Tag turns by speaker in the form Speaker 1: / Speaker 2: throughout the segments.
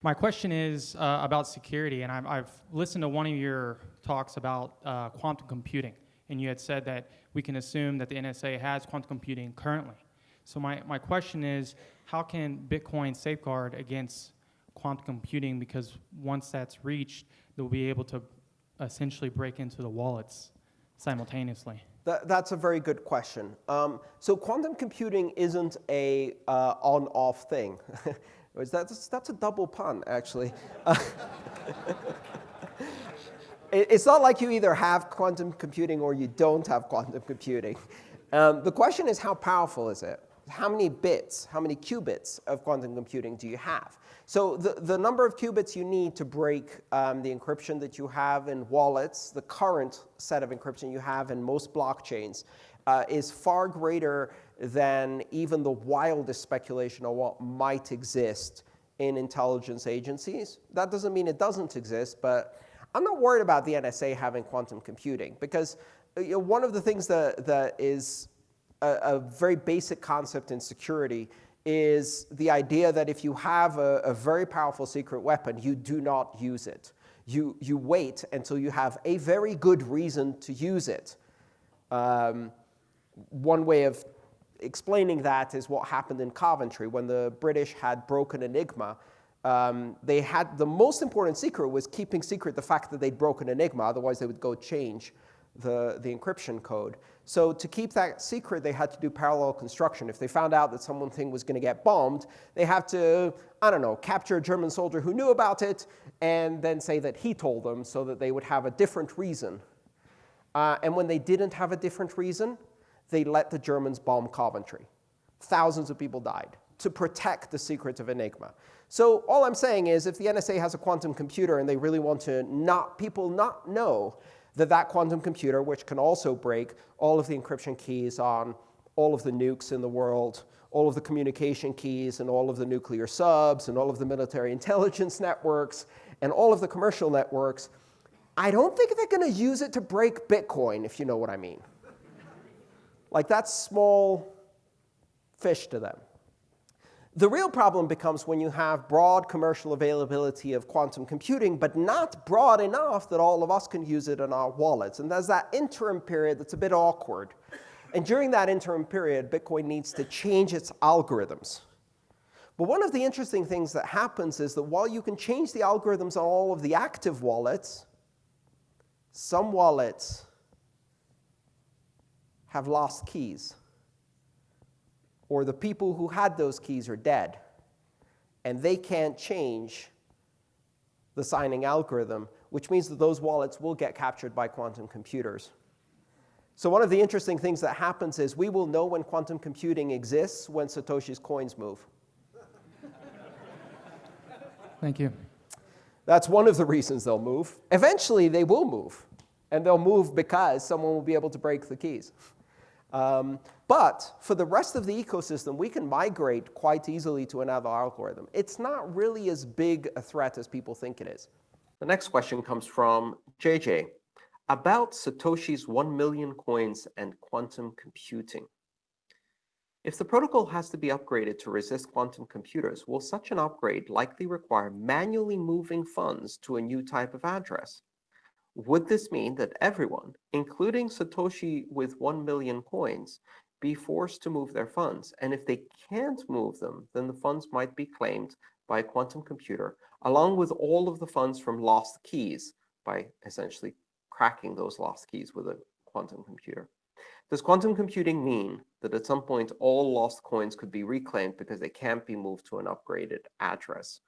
Speaker 1: My question is uh, about security, and I've, I've, listened to one of your talks about uh, quantum computing, and you had said that we can assume that the NSA has quantum computing currently. So my, my question is, how can Bitcoin safeguard against quantum computing? Because once that's reached, they'll be able to essentially break into the wallets simultaneously.
Speaker 2: That, that's a very good question. Um, so quantum computing isn't a uh, on-off thing. That's, that's a double pun, actually. it's not like you either have quantum computing or you don't have quantum computing. Um, the question is, how powerful is it? How many bits, how many qubits of quantum computing do you have? So the, the number of qubits you need to break um, the encryption that you have in wallets, the current set of encryption you have in most blockchains, uh, is far greater than even the wildest speculation on what might exist in intelligence agencies. That doesn't mean it doesn't exist, but I'm not worried about the NSA having quantum computing because uh, you know, one of the things that, that is a, a, very basic concept in security is the idea that if you have a, a very powerful secret weapon, you do not use it. You, you wait until you have a very good reason to use it. Um, one way of explaining that is what happened in Coventry when the British had broken Enigma. Um, they had the most important secret was keeping secret the fact that they'd broken Enigma, otherwise they would go change the, the encryption code. So to keep that secret, they had to do parallel construction. If they found out that something was going to get bombed, they had to, I don't know, capture a German soldier who knew about it and then say that he told them so that they would have a different reason. Uh, and when they didn't have a different reason, they let the Germans bomb Coventry. Thousands of people died to protect the secrets of Enigma. So all I'm saying is if the NSA has a quantum computer and they really want to not people not know that that quantum computer, which can also break all of the encryption keys on all of the nukes in the world, all of the communication keys and all of the nuclear subs and all of the military intelligence networks and all of the commercial networks, I don't think they're going to use it to break Bitcoin, if you know what I mean. Like that's small fish to them. The real problem becomes when you have broad commercial availability of quantum computing, but not broad enough that all of us can use it in our wallets. And there's that interim period that's a bit awkward. And during that interim period, Bitcoin needs to change its algorithms. But one of the interesting things that happens is that while you can change the algorithms on all of the active wallets, some wallets have lost keys. Or the people who had those keys are dead. And they can't change the signing algorithm, which means that those wallets will get captured by quantum computers. So one of the interesting things that happens is we will know when quantum computing exists when Satoshi's coins move.
Speaker 1: Thank you.
Speaker 2: That's one of the reasons they'll move. Eventually, they will move. And they'll move because someone will be able to break the keys. Um, but for the rest of the ecosystem, we can migrate quite easily to another algorithm. It's not really as big a threat as people think it is. The next question comes from JJ about Satoshi's 1 million coins and quantum computing. If the protocol has to be upgraded to resist quantum computers, will such an upgrade likely require manually moving funds to a new type of address? Would this mean that everyone, including Satoshi with 1 million coins, be forced to move their funds? And if they can't move them, then the funds might be claimed by a quantum computer, along with all of the funds from lost keys by essentially cracking those lost keys with a quantum computer. Does quantum computing mean that at some point all lost coins could be reclaimed because they can't be moved to an upgraded address?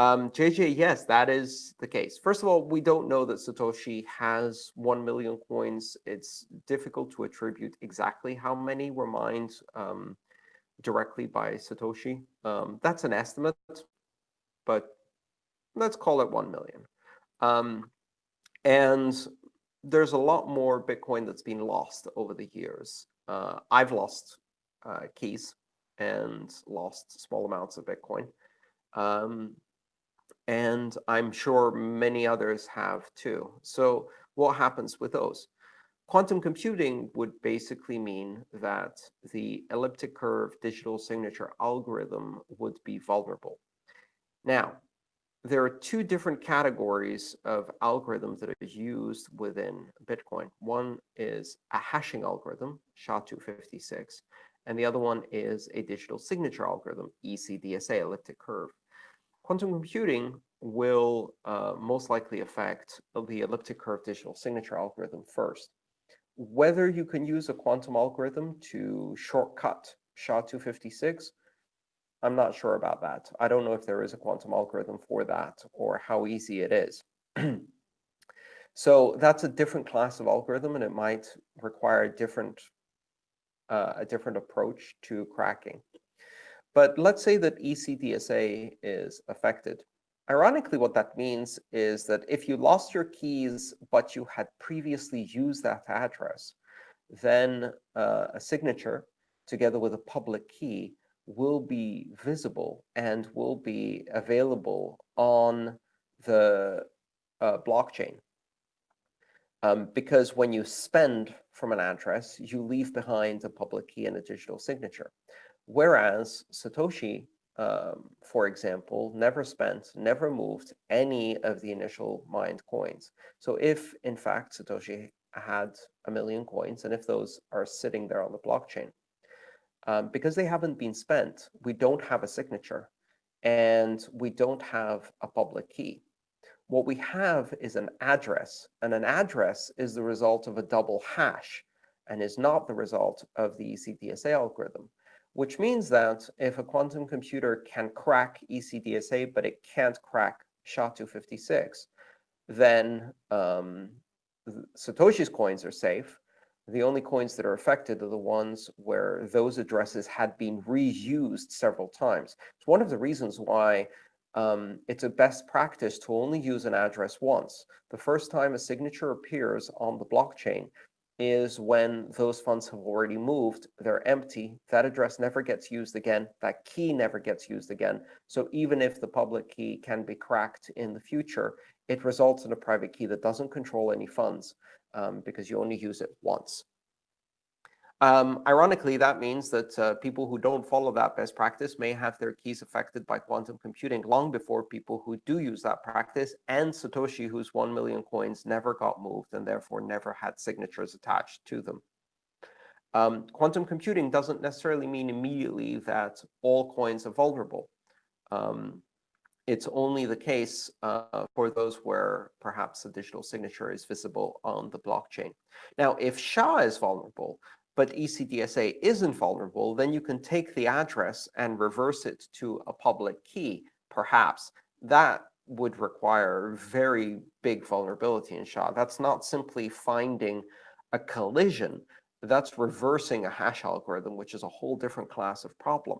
Speaker 2: Um, JJ, yes, that is the case. First of all, we don't know that Satoshi has 1 million coins. It's difficult to attribute exactly how many were mined um, directly by Satoshi. Um, that's an estimate, but let's call it 1 million. Um, and there's a lot more Bitcoin that's been lost over the years. Uh, I've lost uh, keys and lost small amounts of Bitcoin. Um, and I'm sure many others have too. So what happens with those? Quantum computing would basically mean that the elliptic curve digital signature algorithm would be vulnerable. Now, there are two different categories of algorithms that are used within Bitcoin. One is a hashing algorithm, SHA-256, and the other one is a digital signature algorithm, ECDSA, elliptic curve. Quantum computing will uh, most likely affect the elliptic curve digital signature algorithm first. Whether you can use a quantum algorithm to shortcut SHA-256 I'm not sure about that. I don't know if there is a quantum algorithm for that or how easy it is. so that's a different class of algorithm, and it might require a different, uh, a different approach to cracking. But let's say that ECDSA is affected. Ironically, what that means is that if you lost your keys, but you had previously used that address, then uh, a signature together with a public key will be visible and will be available on the uh, blockchain. Um, because when you spend from an address, you leave behind a public key and a digital signature. Whereas Satoshi, um, for example, never spent, never moved any of the initial mined coins. So if, in fact, Satoshi had a million coins, and if those are sitting there on the blockchain, um, because they haven't been spent, we don't have a signature, and we don't have a public key. What we have is an address, and an address is the result of a double hash and is not the result of the ECDSA algorithm, which means that if a quantum computer can crack ECDSA, but it can't crack SHA-256, then um, Satoshi's coins are safe, the only coins that are affected are the ones where those addresses had been reused several times. It's one of the reasons why um, it's a best practice to only use an address once. The first time a signature appears on the blockchain is when those funds have already moved, they're empty, that address never gets used again, that key never gets used again. So even if the public key can be cracked in the future, it results in a private key that doesn't control any funds um, because you only use it once. Um, ironically, that means that uh, people who don't follow that best practice may have their keys affected by quantum computing long before people who do use that practice and Satoshi, whose 1 million coins never got moved and therefore never had signatures attached to them. Um, quantum computing doesn't necessarily mean immediately that all coins are vulnerable. Um, it's only the case uh, for those where perhaps a digital signature is visible on the blockchain. Now, if SHA is vulnerable, but ECDSA isn't vulnerable, then you can take the address and reverse it to a public key, perhaps. That would require very big vulnerability in SHA. That's not simply finding a collision. That's reversing a hash algorithm, which is a whole different class of problem.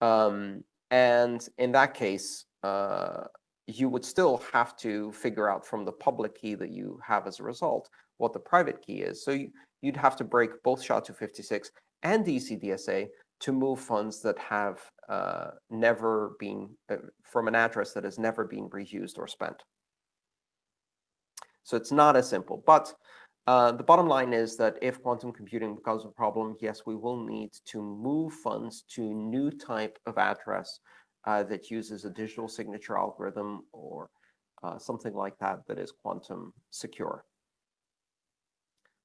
Speaker 2: Um, and in that case, uh, you would still have to figure out from the public key that you have as a result what the private key is. So you, would have to break both SHA-256 and ECDSA to move funds that have uh, never been, uh, from an address that has never been reused or spent. So it's not as simple. But uh, the bottom line is that if quantum computing becomes a problem, yes, we will need to move funds to new type of address uh, that uses a digital signature algorithm or uh, something like that that is quantum secure.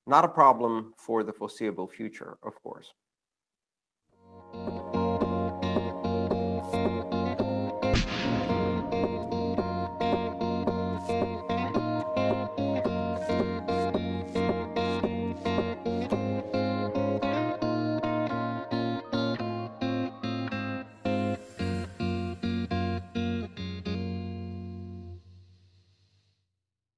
Speaker 2: Not a problem for the foreseeable future, of course.